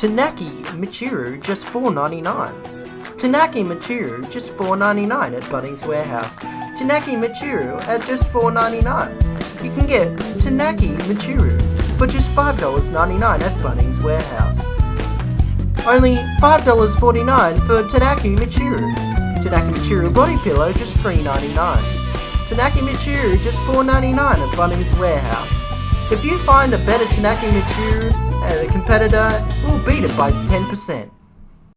Tanaki Michiru just $4.99. Tanaki Michiru just $4.99 at Bunnings Warehouse. Tanaki Michiru at just $4.99. You can get Tanaki Michiru for just $5.99 at Bunnings Warehouse. Only $5.49 for Tanaki Michiru. Tanaki Michiru body pillow just $3.99. Tanaki Michiru just $4.99 at Bunnings Warehouse. If you find a better Tanaki Michiru at a competitor, we'll beat it by 10%.